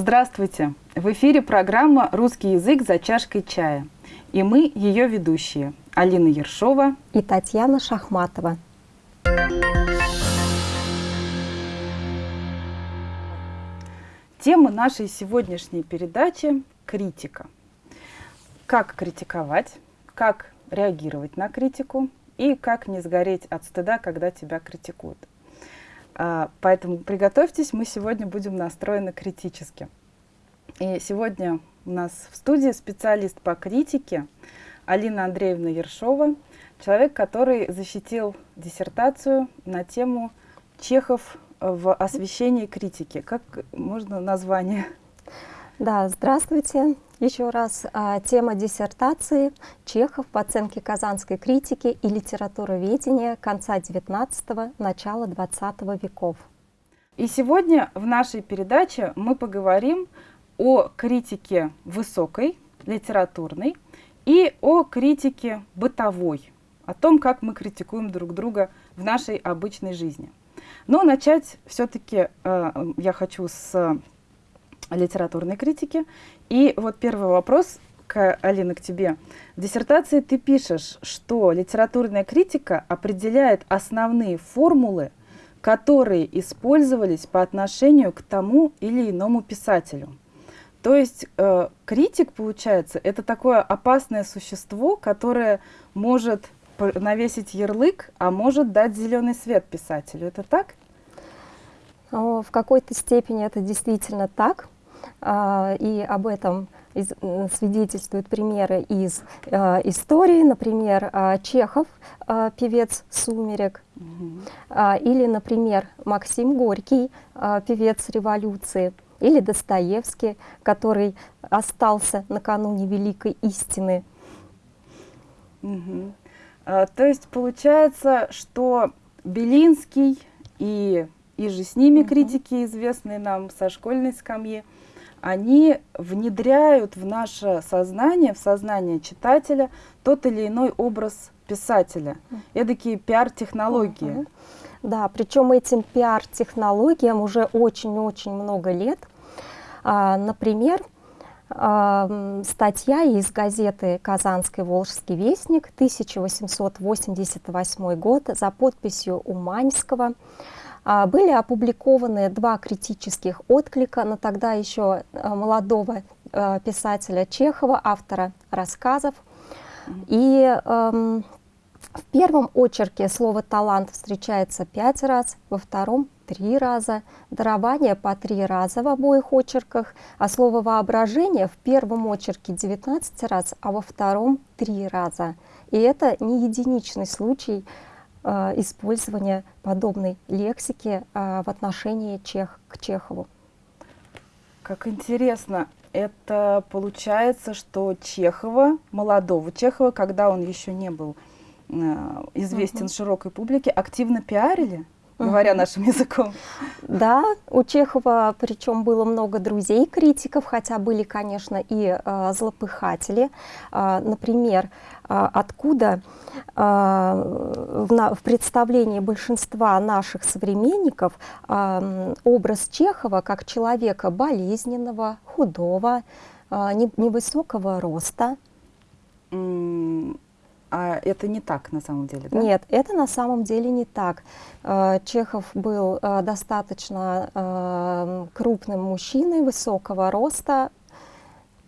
Здравствуйте! В эфире программа «Русский язык за чашкой чая». И мы ее ведущие Алина Ершова и Татьяна Шахматова. Тема нашей сегодняшней передачи – критика. Как критиковать, как реагировать на критику и как не сгореть от стыда, когда тебя критикуют. А, поэтому приготовьтесь, мы сегодня будем настроены критически. И сегодня у нас в студии специалист по критике Алина Андреевна Ершова, человек, который защитил диссертацию на тему Чехов в освещении критики. Как можно название? Да, здравствуйте. Еще раз а, тема диссертации Чехов по оценке казанской критики и литературоведения конца XIX – начала XX веков. И сегодня в нашей передаче мы поговорим о критике высокой, литературной, и о критике бытовой, о том, как мы критикуем друг друга в нашей обычной жизни. Но начать все-таки э, я хочу с литературной критики. И вот первый вопрос, к, Алина, к тебе. В диссертации ты пишешь, что литературная критика определяет основные формулы, которые использовались по отношению к тому или иному писателю. То есть э, критик, получается, это такое опасное существо, которое может навесить ярлык, а может дать зеленый свет писателю. Это так? В какой-то степени это действительно так. А, и об этом свидетельствуют примеры из а, истории, например, а, Чехов, певец «Сумерек», или, например, Максим Горький, певец революции, или Достоевский, который остался накануне великой истины. Угу. А, то есть получается, что Белинский и, и же с ними угу. критики, известные нам со школьной скамьи, они внедряют в наше сознание, в сознание читателя тот или иной образ писателя. Эдакие пиар-технологии. Угу. Да, причем этим пиар-технологиям уже очень-очень много лет. А, например, а, статья из газеты «Казанский Волжский вестник» 1888 год за подписью Уманьского а, были опубликованы два критических отклика на тогда еще а, молодого а, писателя Чехова, автора рассказов. И эм, в первом очерке слово «талант» встречается пять раз, во втором — три раза, дарование по три раза в обоих очерках, а слово «воображение» в первом очерке 19 раз, а во втором — три раза. И это не единичный случай Э, использования подобной лексики э, в отношении чех к Чехову. Как интересно. Это получается, что Чехова, молодого Чехова, когда он еще не был известен угу. широкой публике, активно пиарили? говоря нашим языком. Да, у Чехова причем было много друзей критиков, хотя были, конечно, и э, злопыхатели. Э, например, э, откуда э, в, на, в представлении большинства наших современников э, образ Чехова как человека болезненного, худого, э, невысокого роста. А это не так на самом деле, да? Нет, это на самом деле не так. Э, Чехов был э, достаточно э, крупным мужчиной, высокого роста.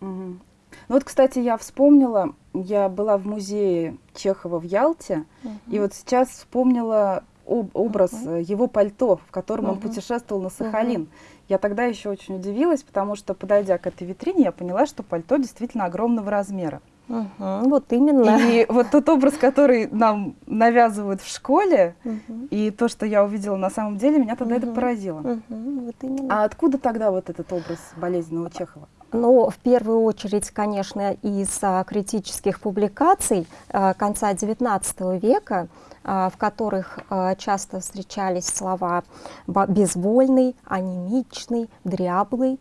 Угу. Ну вот, кстати, я вспомнила, я была в музее Чехова в Ялте, угу. и вот сейчас вспомнила об, образ угу. его пальто, в котором угу. он путешествовал на Сахалин. Угу. Я тогда еще очень удивилась, потому что, подойдя к этой витрине, я поняла, что пальто действительно огромного размера. Угу, вот именно. И вот тот образ, который нам навязывают в школе, угу. и то, что я увидела на самом деле, меня тогда угу. это поразило. Угу, вот именно. А откуда тогда вот этот образ болезненного Чехова? Ну, в первую очередь, конечно, из а, критических публикаций а, конца XIX века, а, в которых а, часто встречались слова «безвольный», «анемичный», «дряблый»,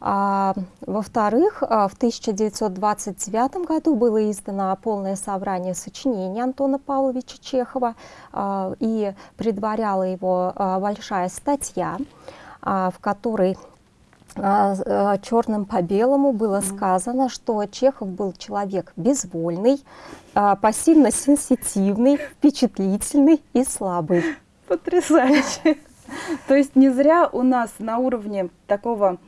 Во-вторых, а, в 1929 году было издано полное собрание сочинений Антона Павловича Чехова, а, и предваряла его а, большая статья, а, в которой а, черным по белому было сказано, что Чехов был человек безвольный, пассивно сенситивный, впечатлительный и слабый. Потрясающе. То есть не зря у нас на уровне такого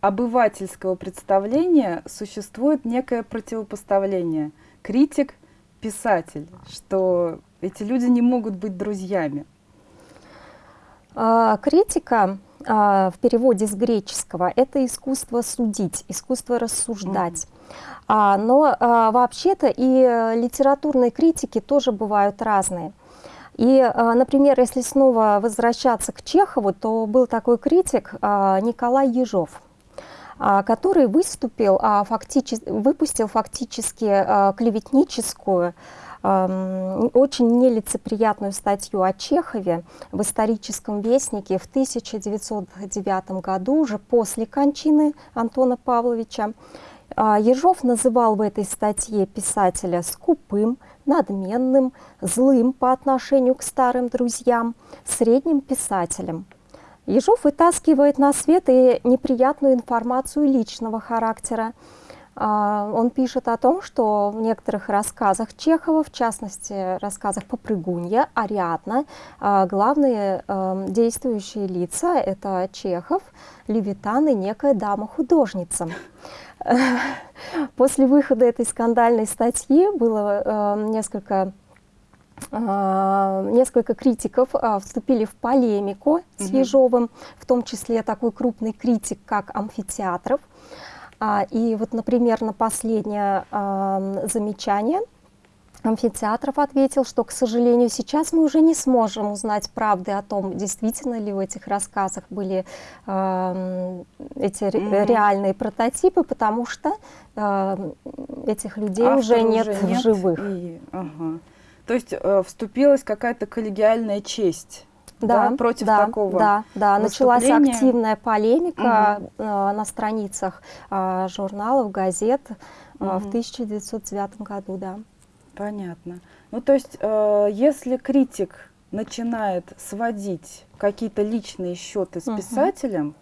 обывательского представления существует некое противопоставление. Критик, писатель, что эти люди не могут быть друзьями. А, критика а, в переводе с греческого это искусство судить, искусство рассуждать. Mm. Но вообще-то и литературные критики тоже бывают разные. И, например, если снова возвращаться к Чехову, то был такой критик Николай Ежов который выступил, фактически, выпустил фактически клеветническую очень нелицеприятную статью о Чехове в историческом вестнике в 1909 году, уже после кончины Антона Павловича. А, Ежов называл в этой статье писателя скупым, надменным, злым по отношению к старым друзьям, средним писателем. Ежов вытаскивает на свет и неприятную информацию личного характера, а, он пишет о том, что в некоторых рассказах Чехова, в частности, рассказах «Попрыгунья», «Ариадна», а, главные эм, действующие лица — это Чехов, Левитан и некая дама-художница. После выхода этой скандальной статьи было несколько а, несколько критиков вступили в полемику с Ежовым, в том числе такой крупный критик, как Амфитеатров. А, и вот, например, на последнее а, замечание амфитеатров ответил, что, к сожалению, сейчас мы уже не сможем узнать правды о том, действительно ли в этих рассказах были э, эти mm -hmm. реальные прототипы, потому что э, этих людей Автор уже нет, уже нет в живых. И, ага. То есть э, вступилась какая-то коллегиальная честь да, да, против да, такого Да, да, началась активная полемика угу. э, на страницах э, журналов, газет э, угу. в 1909 году, да. Понятно. Ну, то есть, э, если критик начинает сводить какие-то личные счеты с угу. писателем,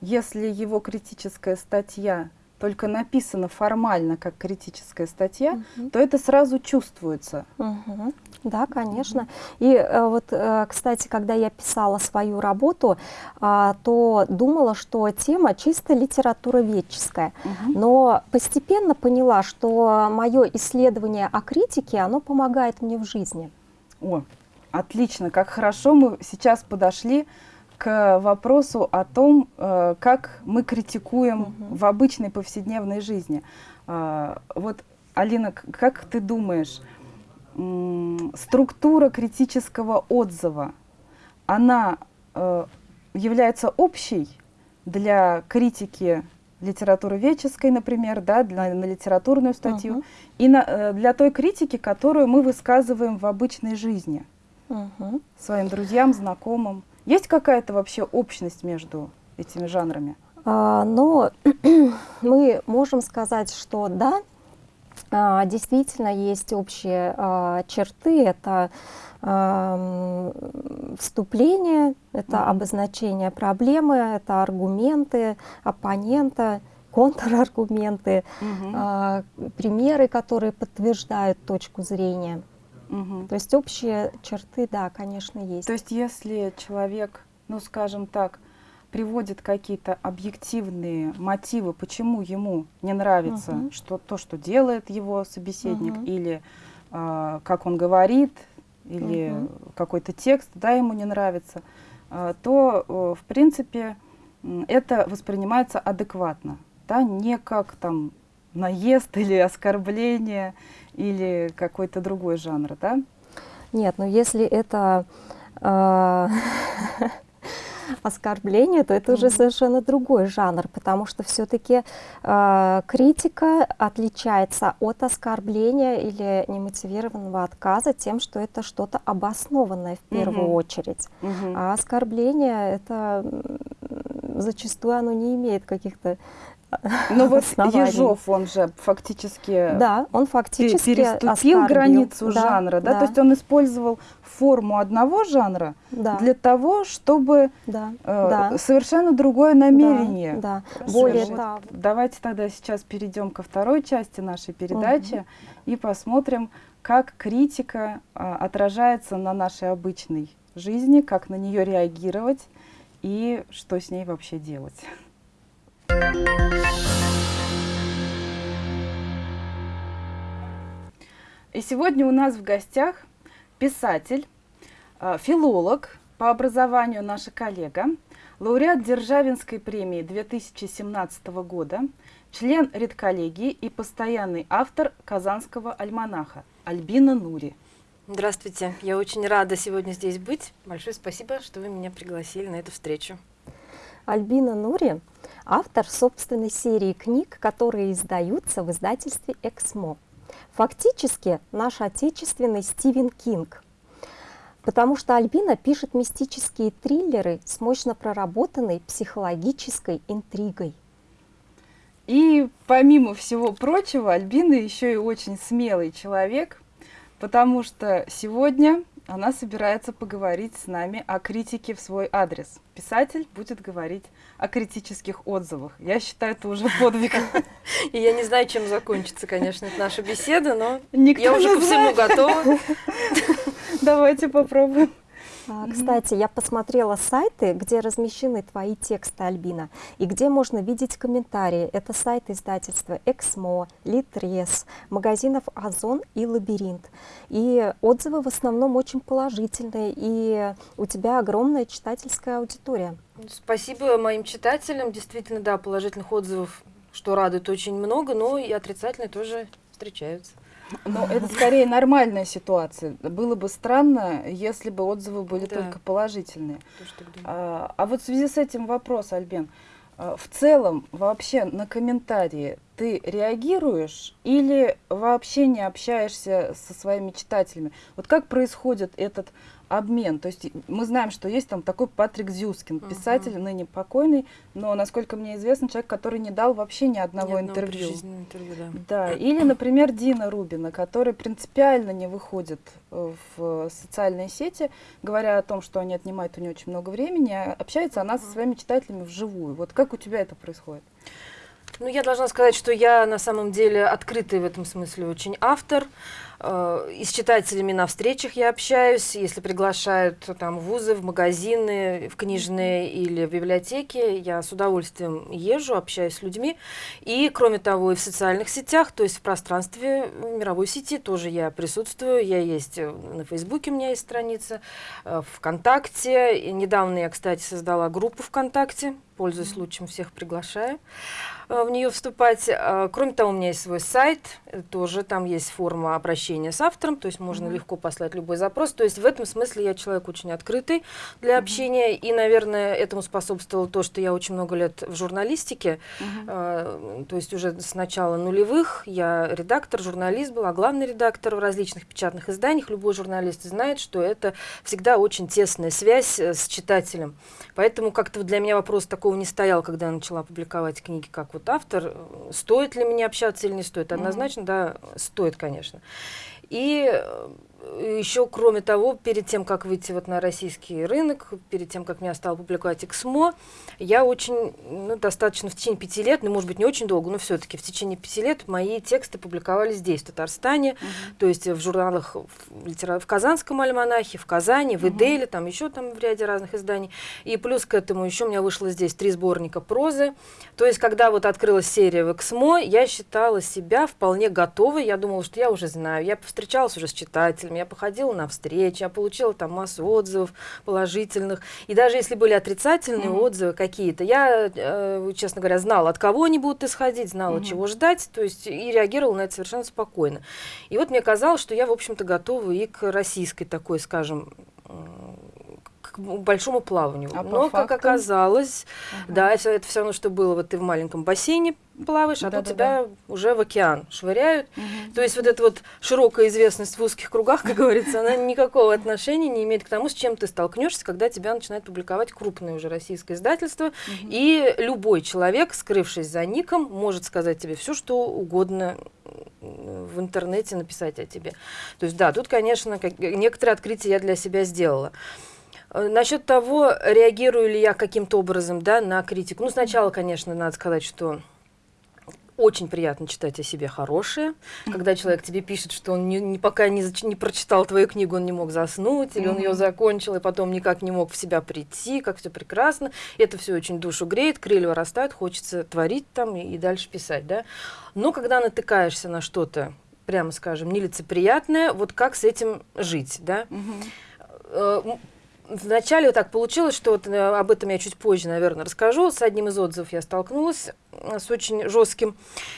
если его критическая статья только написана формально как критическая статья, угу. то это сразу чувствуется. Угу. Да, конечно. Угу. И э, вот, э, кстати, когда я писала свою работу, а, то думала, что тема чисто литературоведческая. Угу. Но постепенно поняла, что мое исследование о критике, оно помогает мне в жизни. О, отлично, как хорошо мы сейчас подошли к вопросу о том, э, как мы критикуем угу. в обычной повседневной жизни. А, вот, Алина, как ты думаешь, структура критического отзыва, она э, является общей для критики литературы веческой, например, да, для, на литературную статью, -huh. и на, э, для той критики, которую мы высказываем в обычной жизни -huh. своим друзьям, знакомым. Есть какая-то вообще общность между этими жанрами? А, но мы можем сказать, что да, а, действительно есть общие а, черты. Это а, вступление, это mm -hmm. обозначение проблемы, это аргументы оппонента, контраргументы, mm -hmm. примеры, которые подтверждают точку зрения. Угу. То есть общие черты, да, конечно, есть. То есть если человек, ну скажем так, приводит какие-то объективные мотивы, почему ему не нравится угу. что, то, что делает его собеседник, угу. или э, как он говорит, или угу. какой-то текст, да, ему не нравится, э, то, э, в принципе, это воспринимается адекватно, да, не как там наезд или оскорбление или какой-то другой жанр, да? Нет, но если это э, оскорбление, то это mm -hmm. уже совершенно другой жанр, потому что все-таки э, критика отличается от оскорбления или немотивированного отказа тем, что это что-то обоснованное в первую mm -hmm. очередь. Mm -hmm. А оскорбление это зачастую оно не имеет каких-то Ну вот Ежов, он же фактически, да, он фактически переступил границу да, жанра, да? да? То есть он использовал форму одного жанра да, для того, чтобы да, э, да. совершенно другое намерение. Да, да. Более вот того, Давайте тогда сейчас перейдем ко второй части нашей передачи и посмотрим, как критика а, отражается на нашей обычной жизни, как на нее реагировать и что с ней вообще делать. И сегодня у нас в гостях писатель, а, филолог по образованию наша коллега, лауреат Державинской премии 2017 года, член редколлегии и постоянный автор Казанского альманаха Альбина Нури. Здравствуйте, я очень рада сегодня здесь быть. Большое спасибо, что вы меня пригласили на эту встречу. Альбина Нури – автор собственной серии книг, которые издаются в издательстве «Эксмо». Фактически наш отечественный Стивен Кинг, потому что Альбина пишет мистические триллеры с мощно проработанной психологической интригой. И помимо всего прочего, Альбина еще и очень смелый человек, потому что сегодня она собирается поговорить с нами о критике в свой адрес. Писатель будет говорить о критических отзывах. Я считаю, это уже подвиг. И я не знаю, чем закончится, конечно, наша беседа, но я уже ко всему готова. Давайте попробуем. А, Кстати, я посмотрела сайты, где размещены твои тексты, Альбина, и где можно видеть комментарии. Это сайты издательства «Эксмо», «Литрес», магазинов «Озон» и «Лабиринт». И отзывы в основном очень положительные, и у тебя огромная читательская аудитория. Спасибо моим читателям. Действительно, да, положительных отзывов, что радует очень много, но и отрицательные тоже встречаются. Но это скорее нормальная ситуация. Было бы странно, если бы отзывы были Да. только положительные. А, а вот в связи с этим вопрос, Альбин. А, В целом, вообще на комментарии ты реагируешь или вообще не общаешься со своими читателями? Вот как происходит этот обмен? То есть мы знаем, что есть там такой Патрик Зюскин, писатель, ныне покойный, но, насколько мне известно, человек, который не дал вообще ни Ни одного одного интервью. интервью, да. Да, или, например, Дина Рубина, которая принципиально не выходит э, в социальные сети, говоря о том, что они отнимают у нее очень много времени, а общается она со своими читателями вживую. Вот как у тебя это происходит? Ну, я должна сказать, что я на самом деле открытый в этом смысле очень автор. И с читателями на встречах я общаюсь, если приглашают там в вузы, в магазины, в книжные или в библиотеки, я с удовольствием езжу, общаюсь с людьми. И, кроме того, и в социальных сетях, то есть в пространстве мировой сети тоже я присутствую. Я есть э, на Фейсбуке, у меня есть страница, э, ВКонтакте. И недавно я, кстати, создала группу ВКонтакте, пользуясь случаем, всех приглашаю э, в нее вступать. Э, Кроме того, у меня есть свой сайт, э, тоже там есть форма обращения с автором, то есть можно Мгм. легко послать любой запрос. То есть в этом смысле я человек очень открытый для общения, и, наверное, этому способствовало то, что я очень много лет в журналистике, Э, то есть уже с начала нулевых я редактор, журналист была, главный редактор в различных печатных изданиях. Любой журналист знает, что это всегда очень тесная связь э, с читателем. Поэтому как-то для меня вопрос такого не стоял, когда я начала публиковать книги как вот автор. Стоит ли мне общаться или не стоит? Однозначно, да, стоит, конечно. И э, еще, кроме того, перед тем, как выйти вот на российский рынок, перед тем, как меня стал публиковать Эксмо, я очень, ну, достаточно в течение пяти лет, ну, может быть, не очень долго, но все-таки в течение пяти лет мои тексты публиковались здесь, в Татарстане, то есть в журналах в, литера- в Казанском альманахе, в Казани, в Мгм. Иделе, там еще там в ряде разных изданий. И плюс к этому еще у меня вышло здесь три сборника прозы. То есть, когда вот открылась серия в Эксмо, я считала себя вполне готовой. Я думала, что я уже знаю. Я встречалась уже с читателями, я походила на встречи, я получила там массу отзывов положительных. И даже если были отрицательные Мгм. отзывы какие-то, я, э, честно говоря, знала, от кого они будут исходить, знала, Мгм. чего ждать, то есть и реагировала на это совершенно спокойно. И вот мне казалось, что я, в общем-то, готова и к российской такой, скажем, к большому плаванию. А Но, как оказалось, Ага. да, это, это все равно, что было, вот ты в маленьком бассейне плаваешь, а тут Да-да-да. тебя уже в океан швыряют. Мгм. То есть вот эта вот широкая известность в узких кругах, как говорится, она никакого отношения не имеет к тому, с чем ты столкнешься, когда тебя начинает публиковать крупное уже российское издательство. Мгм. И любой человек, скрывшись за ником, может сказать тебе все, что угодно в интернете написать о тебе. То есть да, тут, конечно, как- некоторые открытия я для себя сделала. Э, Насчет того, реагирую ли я каким-то образом да, на критику. Ну, сначала, конечно, надо сказать, что очень приятно читать о себе хорошее, когда человек тебе пишет, что он не, не- пока не, зач- не прочитал твою книгу, он не мог заснуть, или он ее закончил и потом никак не мог в себя прийти, как все прекрасно. Это все очень душу греет, крылья вырастают, хочется творить там и, и дальше писать, да. Но когда натыкаешься на что-то, прямо скажем, нелицеприятное, вот как с этим жить, да? Э, м, Вначале вот так получилось, что вот, э, об этом я чуть позже, наверное, расскажу. С одним из отзывов я столкнулась с очень жестким.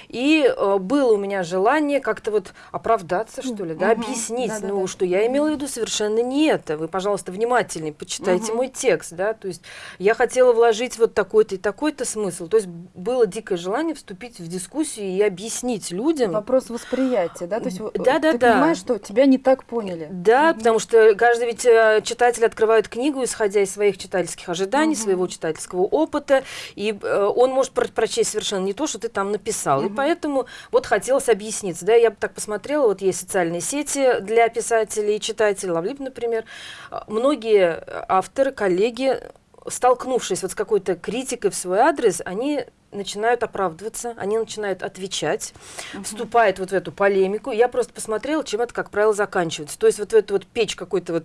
И э, было у меня желание как-то вот оправдаться, что ли, да, Мгм. объяснить, Да-да-да. ну, что я имела в виду совершенно не это. Вы, пожалуйста, внимательнее почитайте Мгм. мой текст, да. То есть я хотела вложить вот такой-то и такой-то смысл. То есть было дикое желание вступить в дискуссию и объяснить людям. Вопрос восприятия, да? То есть э, Да-да-да. ты понимаешь, что тебя не так поняли. Да, Мгм. потому что каждый ведь э, читатель открывает книгу, исходя из своих читательских ожиданий, Мгм. своего читательского опыта, и э, он может про- прочесть совершенно не то, что ты там написал. И Мгм. поэтому вот хотелось объясниться. Да, я бы так посмотрела, вот есть социальные сети для писателей и читателей, Лавлип, например. А, Многие авторы, коллеги, столкнувшись вот с какой-то критикой в свой адрес, они начинают оправдываться, они начинают отвечать, Мгм. вступает вот в эту полемику. Я просто посмотрела, чем это, как правило, заканчивается. То есть вот в эту вот печь какой-то вот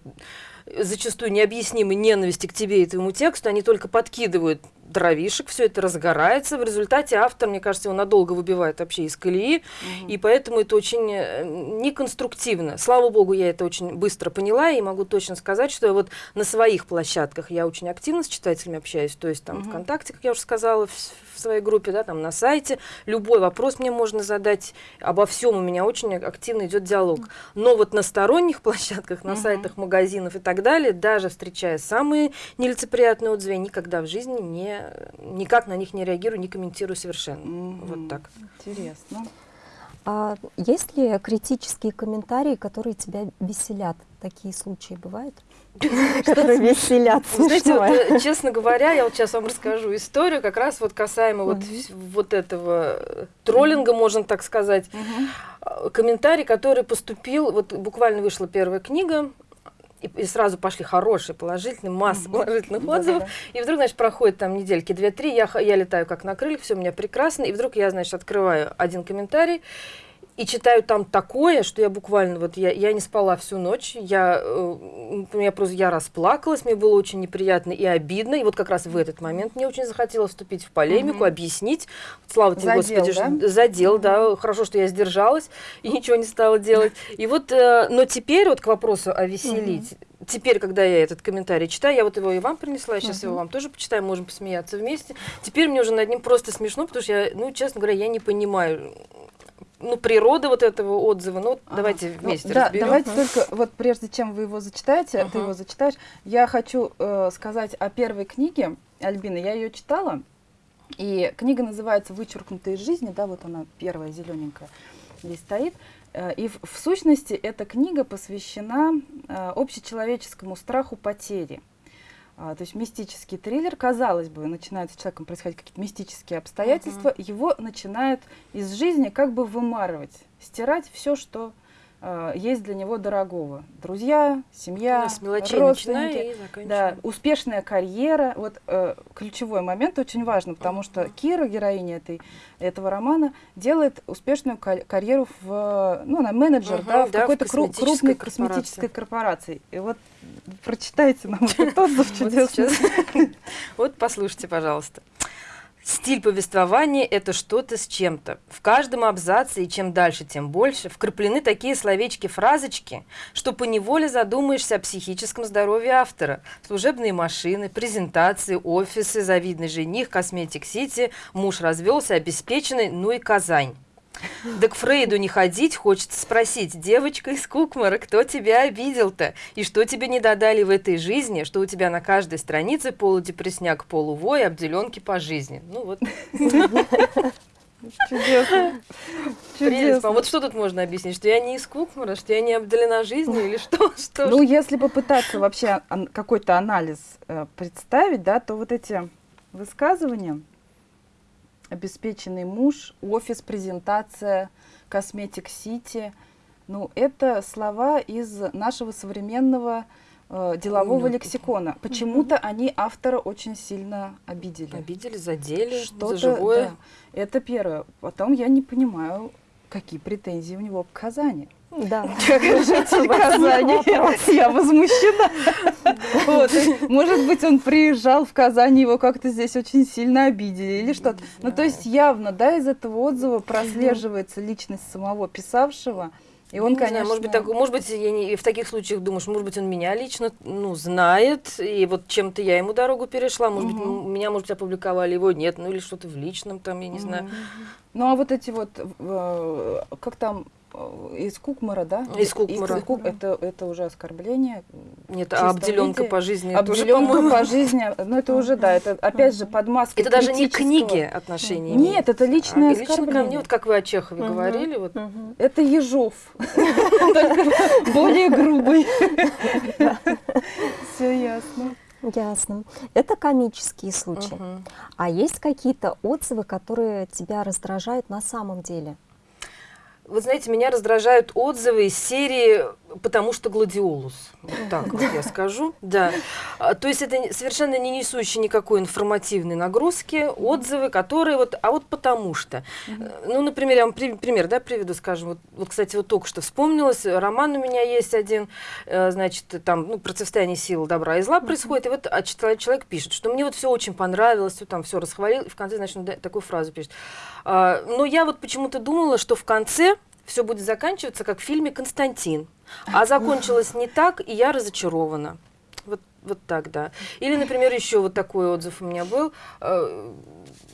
э, зачастую необъяснимой ненависти к тебе и твоему тексту, они только подкидывают дровишек, все это разгорается. В результате автор, мне кажется, его надолго выбивает вообще из колеи, Мгм. и поэтому это очень э, неконструктивно. Слава богу, я это очень быстро поняла, и могу точно сказать, что вот на своих площадках я очень активно с читателями общаюсь, то есть там Мгм. ВКонтакте, как я уже сказала, в, в своей группе, да, там на сайте. Любой вопрос мне можно задать. Обо всем у меня очень активно идет диалог. Но вот на сторонних площадках, на Мгм. сайтах магазинов и так далее, даже встречая самые нелицеприятные отзывы, я никогда в жизни не, никак на них не реагирую, не комментирую совершенно. Мгм. Вот так. Интересно. А есть ли критические комментарии, которые тебя веселят? Такие случаи бывают? Которые веселят. Знаете, э, честно говоря, я вот сейчас вам расскажу историю, как раз вот касаемо вот, этого э, троллинга, можно так сказать. А, Комментарий, который поступил, вот буквально вышла первая книга, и, и сразу пошли хорошие, положительные, масса Мгм. положительных отзывов. И вдруг, значит, проходит там недельки две-три, я, я летаю как на крыльях, все у меня прекрасно, и вдруг я, значит, открываю один комментарий, и читаю там такое, что я буквально вот я, я не спала всю ночь, я, э, я просто я расплакалась, мне было очень неприятно и обидно, и вот как раз в этот момент мне очень захотелось вступить в полемику, Мгм. объяснить, слава тебе, Задел, Господи, да? задел, да, хорошо, что я сдержалась и ничего не стала делать. И вот, э, но теперь вот к вопросу о веселить. Теперь, когда я этот комментарий читаю, я вот его и вам принесла, я сейчас его Мгм. вам тоже почитаю, можем посмеяться вместе. Теперь мне уже над ним просто смешно, потому что я, ну, честно говоря, я не понимаю, ну, природы вот этого отзыва. Ну, Ага. давайте Ну, вместе да, разберем. давайте только вот прежде чем вы его зачитаете, ты Ага. его зачитаешь, я хочу э, сказать о первой книге Альбины. Я ее читала, и книга называется "Вычеркнутые из жизни", да, вот она первая зелененькая здесь стоит. Э, И в, в сущности эта книга посвящена э, общечеловеческому страху потери. А, то есть мистический триллер, казалось бы, начинают с человеком происходить какие-то мистические обстоятельства, его начинают из жизни как бы вымарывать, стирать все, что есть для него дорогого. Друзья, семья, родственники. Да, успешная карьера. Вот э, ключевой момент очень важно, потому что Кира, героиня этой, этого романа, делает успешную ка- карьеру в, ну, она менеджер, Мгм, да, в да, какой-то крупной корпорации. косметической корпорации. И вот прочитайте нам этот отзыв чудесный. Вот послушайте, пожалуйста. Стиль повествования – это что-то с чем-то. В каждом абзаце, и чем дальше, тем больше, вкраплены такие словечки-фразочки, что поневоле задумаешься о психическом здоровье автора. Служебные машины, презентации, офисы, завидный жених, косметик-сити, муж развелся, обеспеченный, ну и Казань. Да к Фрейду не ходить, хочется спросить, девочка из Кукмара, кто тебя обидел-то? И что тебе не додали в этой жизни, что у тебя на каждой странице полудепресняк, полувой, обделенки по жизни? Ну вот. Чудесно. Прелесть. А вот что тут можно объяснить? Что я не из Кукмара, что я не обделена жизнью или что? что Ну, если попытаться вообще какой-то анализ э, представить, да, то вот эти высказывания обеспеченный муж, офис, презентация, косметик Сити, ну, это слова из нашего современного э, делового лексикона. Почему-то они автора очень сильно обидели. Обидели, задели, за Что-то, живое. да, это первое. Потом я не понимаю, какие претензии у него к Казани. Да. Как житель Казани, я возмущена. Вот, Может быть, он приезжал в Казань, его как-то здесь очень сильно обидели или что-то. Ну, то есть явно, да, из этого отзыва прослеживается личность самого писавшего. И он, Ну, не знаю, конечно... может быть, так, может быть, я не, в таких случаях думаешь, может быть, он меня лично, ну, знает, и вот чем-то я ему дорогу перешла, может быть, Мгм. м- меня, может, опубликовали, его нет, ну, или что-то в личном там, я не знаю. Ну, а вот эти вот, э, как там, из Кукмара, да? Из Кукмара. Ку- это, это уже оскорбление. Нет, а обделенка виде. по жизни тоже, Обделенка по-моему, по жизни, ну это уже, да, это опять же под маской это даже не к критического. книге отношения. Нет, это личное а лично ко оскорбление. мне, вот как вы о Чехове Мгм. говорили, вот, Мгм. Это Ежов, только более грубый. Все ясно. Ясно. Это комические случаи. мгм. А есть какие-то отзывы, которые тебя раздражают на самом деле? Вы знаете, меня раздражают отзывы из серии «Потому что гладиолус». Вот так вот я скажу. Да. А, То есть это совершенно не несущие никакой информативной нагрузки, отзывы, которые вот, а вот потому что. Э, Ну, например, я вам при- пример, да, приведу, скажем, вот, вот, кстати, вот только что вспомнилось, роман у меня есть один, э, значит, там, ну, противостояние сил добра и зла происходит, и вот а, человек пишет, что мне вот все очень понравилось, всё там все расхвалил, и в конце, значит, такую фразу пишет. А, Но я вот почему-то думала, что в конце все будет заканчиваться, как в фильме «Константин». А закончилось не так, и я разочарована. Вот, так, да. Или, например, еще вот такой отзыв у меня был, э,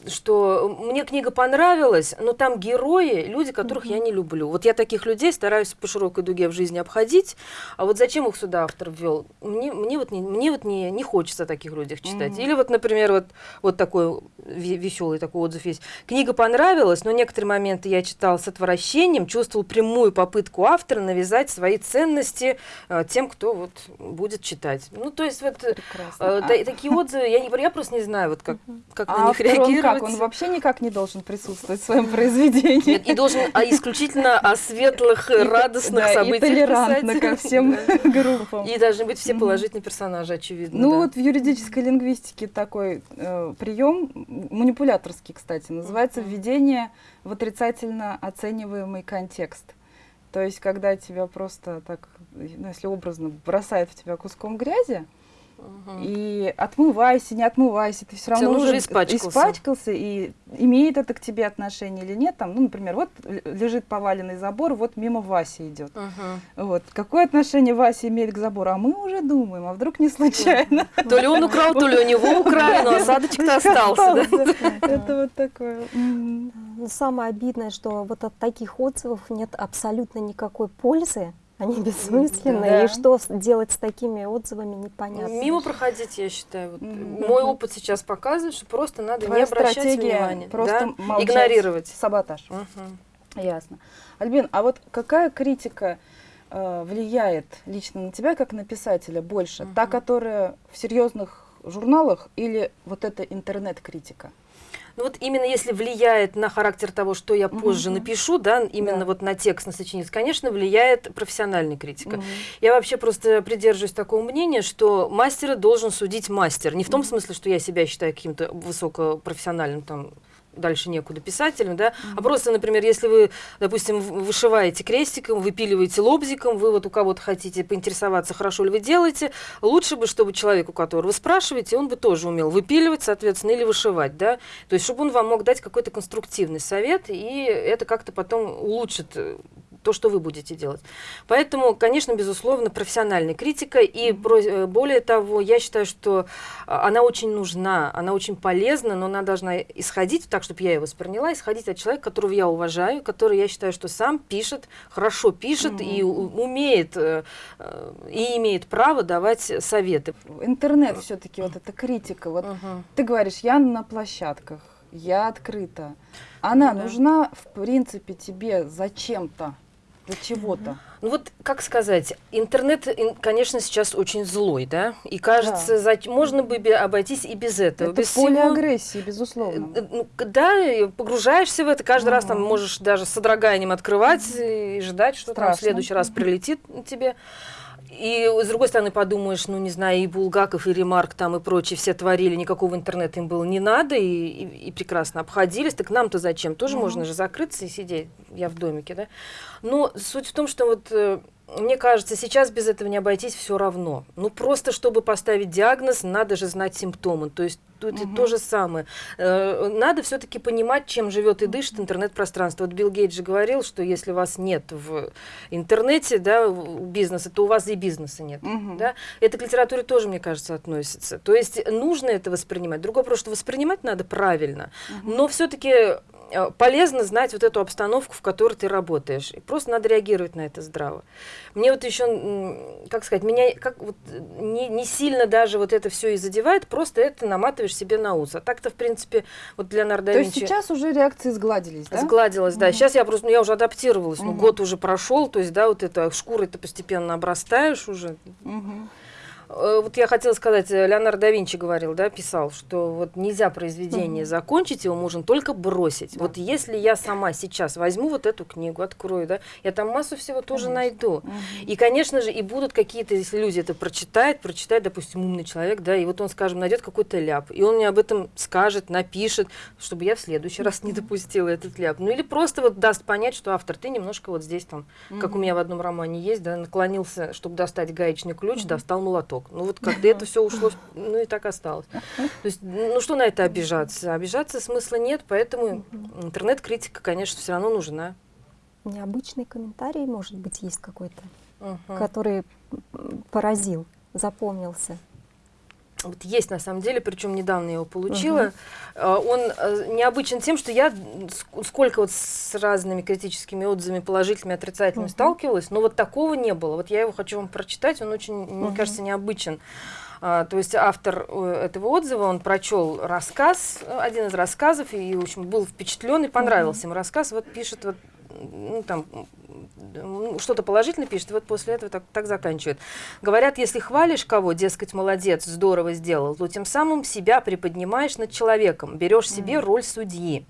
что мне книга понравилась, но там герои, люди, которых я не люблю. Вот я таких людей стараюсь по широкой дуге в жизни обходить, а вот зачем их сюда автор ввел? Мне, мне вот, не, мне вот не, не хочется о таких людях читать. Или вот, например, вот, вот такой веселый такой отзыв есть. Книга понравилась, но некоторые моменты я читал с отвращением, чувствовал прямую попытку автора навязать свои ценности э, тем, кто вот будет читать. Ну, то есть вот э, Прекрасно. э, А- та- такие отзывы, я, не, я просто не знаю, вот как, как на А них автор, он реагировать. как? Он вообще никак не должен присутствовать в своем произведении. Нет, и должен а, исключительно о светлых, И- радостных да, событиях И толерантно писать. ко всем группам. И должны быть все положительные персонажи, очевидно. Ну да. вот в юридической лингвистике такой э, прием, манипуляторский, кстати, называется введение в отрицательно оцениваемый контекст. То есть, когда тебя просто так, ну, если образно, бросает в тебя куском грязи, И отмывайся, не отмывайся, ты все равно уже уже испачкался. испачкался, и имеет это к тебе отношение или нет. Там, ну, например, вот лежит поваленный забор, вот мимо Вася идет. Мгм. Вот. Какое отношение Вася имеет к забору? А мы уже думаем, а вдруг не случайно. То ли он украл, то ли у него украли, но осадочек-то остался. да. Это вот такое. Но самое обидное, что вот от таких отзывов нет абсолютно никакой пользы, они бессмысленные, Да. и что делать с такими отзывами непонятно. Мимо проходить, я считаю. Вот, Мгм. Мой опыт сейчас показывает, что просто надо Твоя не обращать внимания. просто да? молчать. Игнорировать. Саботаж. Мгм. Ясно. Альбин, а вот какая критика э, влияет лично на тебя, как на писателя, больше? Та, Мгм. которая в серьезных журналах или вот эта интернет-критика? Ну вот именно если влияет на характер того, что я позже Мгм. напишу, да, именно Да. вот на текст, на сочинение, конечно, влияет профессиональная критика. Мгм. Я вообще просто придерживаюсь такого мнения, что мастера должен судить мастер. Не в том Мгм. смысле, что я себя считаю каким-то высокопрофессиональным там дальше некуда писателем, да, а Мгм. просто, например, если вы, допустим, вышиваете крестиком, выпиливаете лобзиком, вы вот у кого-то хотите поинтересоваться, хорошо ли вы делаете, лучше бы, чтобы человек, у которого вы спрашиваете, он бы тоже умел выпиливать, соответственно, или вышивать, да, то есть, чтобы он вам мог дать какой-то конструктивный совет, и это как-то потом улучшит э, то, что вы будете делать. Поэтому, конечно, безусловно, профессиональная критика. И про, более того, я считаю, что она очень нужна, она очень полезна, но она должна исходить, так, чтобы я ее восприняла, исходить от человека, которого я уважаю, который, я считаю, что сам пишет, хорошо пишет mm-hmm. и умеет, и имеет право давать советы. Интернет все-таки, вот эта критика. Вот uh-huh. ты говоришь, я на площадках, я открыта. Она ну, нужна, в принципе, тебе зачем-то, для чего-то. Ну вот, как сказать, интернет, конечно, сейчас очень злой, да, и кажется, да. За, можно бы обойтись и без этого. Это без поле всего... агрессии, безусловно. Э, ну, да, погружаешься в это, каждый ага. раз там можешь даже с содроганием открывать и ждать, что Страшно. там в следующий раз прилетит тебе. И с другой стороны подумаешь, ну не знаю, и Булгаков, и Ремарк там и прочие все творили, никакого интернета им было не надо, и, и, и прекрасно обходились. Так нам-то зачем? Тоже mm-hmm. можно же закрыться и сидеть, я в домике, да? Но суть в том, что вот э, мне кажется, сейчас без этого не обойтись все равно. Ну, просто чтобы поставить диагноз, надо же знать симптомы. То есть тут угу. то же самое. Э, надо все-таки понимать, чем живет и дышит интернет-пространство. Вот Билл Гейт же говорил, что если вас нет в интернете, да, бизнеса, то у вас и бизнеса нет. Угу. Да? Это к литературе тоже, мне кажется, относится. То есть нужно это воспринимать. Другой вопрос, что воспринимать надо правильно, угу. но все-таки Э, полезно знать вот эту обстановку, в которой ты работаешь. И просто надо реагировать на это здраво. Мне вот еще, как сказать, меня как вот не, не сильно даже вот это все и задевает, просто это наматываешь себе на ус. А так-то, в принципе, вот для Винчи... То есть сейчас уже реакции сгладились, да? Сгладилась, да. Угу. Сейчас я просто, ну, я уже адаптировалась, угу. ну, год уже прошел, то есть, да, вот это шкурой ты постепенно обрастаешь уже. Угу. Э, вот я хотела сказать, э, Леонардо да Винчи говорил, да, писал, что вот нельзя произведение mm-hmm. закончить, его можно только бросить. Да. Вот если я сама сейчас возьму вот эту книгу, открою, да, я там массу всего тоже конечно. найду. Mm-hmm. И, конечно же, и будут какие-то, если люди это прочитают, прочитает, допустим, умный человек, да, и вот он, скажем, найдет какой-то ляп, и он мне об этом скажет, напишет, чтобы я в следующий раз не допустила этот ляп. Ну или просто вот даст понять, что автор, ты немножко вот здесь там, mm-hmm. как у меня в одном романе есть, да, наклонился, чтобы достать гаечный ключ, mm-hmm. достал молоток срок. Ну вот когда это все ушло, ну и так осталось. То есть, ну что на это обижаться? Обижаться смысла нет, поэтому интернет-критика, конечно, все равно нужна. Необычный комментарий, может быть, есть какой-то, угу. который поразил, запомнился. Вот есть на самом деле, причем недавно я его получила. Uh-huh. Он э, необычен тем, что я сколько вот с разными критическими отзывами, положительными, отрицательными uh-huh. сталкивалась, но вот такого не было. Вот я его хочу вам прочитать, он очень, uh-huh. мне кажется, необычен. А, то есть автор э, этого отзыва, он прочел рассказ, один из рассказов, и, в общем, был впечатлен и понравился uh-huh. ему рассказ. Вот пишет вот ну, там, что-то положительно пишет, и вот после этого так, так заканчивает. Говорят, если хвалишь кого, дескать, молодец, здорово сделал, то тем самым себя приподнимаешь над человеком, берешь себе mm. роль судьи.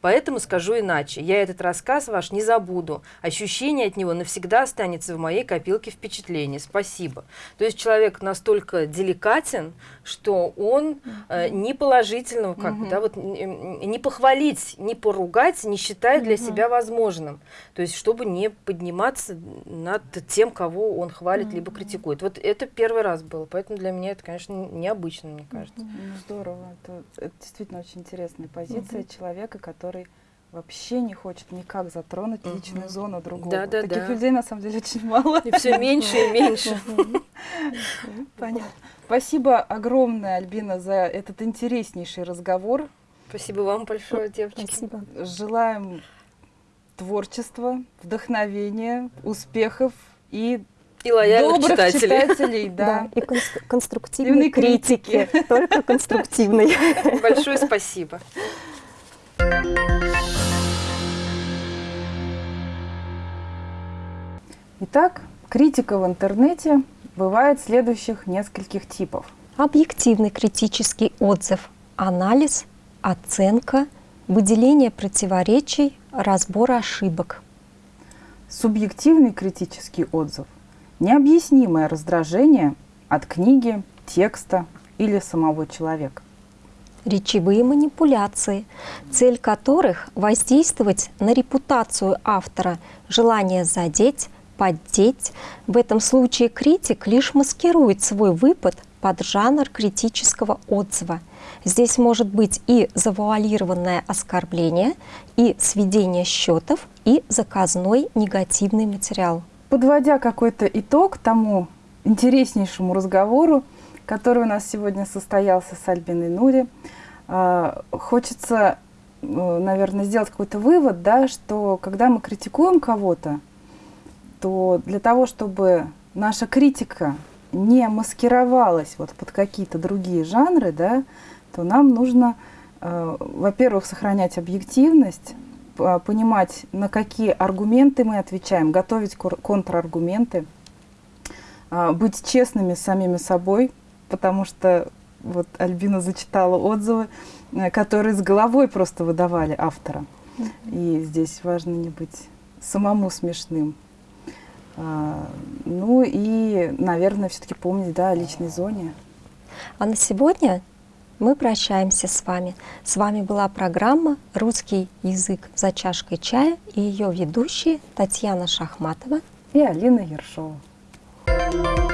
Поэтому скажу иначе. Я этот рассказ ваш не забуду. Ощущение от него навсегда останется в моей копилке впечатлений. Спасибо. То есть человек настолько деликатен, что он э, не положительного, как бы, да, вот не похвалить, не поругать, не считает для себя возможным. То есть чтобы не подниматься над тем, кого он хвалит либо критикует. Вот это первый раз было, поэтому для меня это, конечно, необычно, мне кажется. Ну, здорово. Это, это действительно очень интересная позиция человека, который вообще не хочет никак затронуть угу. личную зону другого. Да, да, Таких да. людей на самом деле очень мало. И все меньше и меньше. Понятно. Спасибо огромное, Альбина, за этот интереснейший разговор. Спасибо вам большое, девочки. Спасибо. Желаем творчества, вдохновения, успехов и и лояльных добрых читателей. читателей да. да. И конструктивной критики. Только конструктивной. Большое спасибо. Итак, критика в интернете бывает следующих нескольких типов. Объективный критический отзыв, анализ, оценка, выделение противоречий, разбор ошибок. Субъективный критический отзыв – необъяснимое раздражение от книги, текста или самого человека речевые манипуляции, цель которых воздействовать на репутацию автора, желание задеть, поддеть. В этом случае критик лишь маскирует свой выпад под жанр критического отзыва. Здесь может быть и завуалированное оскорбление, и сведение счетов, и заказной негативный материал. Подводя какой-то итог тому интереснейшему разговору, который у нас сегодня состоялся с Альбиной Нури, а, хочется, э, наверное, сделать какой-то вывод, да, что когда мы критикуем кого-то, то для того, чтобы наша критика не маскировалась вот под какие-то другие жанры, да, то нам нужно, э, во-первых, сохранять объективность, понимать, на какие аргументы мы отвечаем, готовить контраргументы, э, быть честными с самими собой, потому что вот Альбина зачитала отзывы, э, которые с головой просто выдавали автора. И здесь важно не быть самому смешным. А, ну и, наверное, все-таки помнить да, о личной зоне. А на сегодня мы прощаемся с вами. С вами была программа «Русский язык за чашкой чая» и ее ведущие Татьяна Шахматова и Алина Ершова. thank you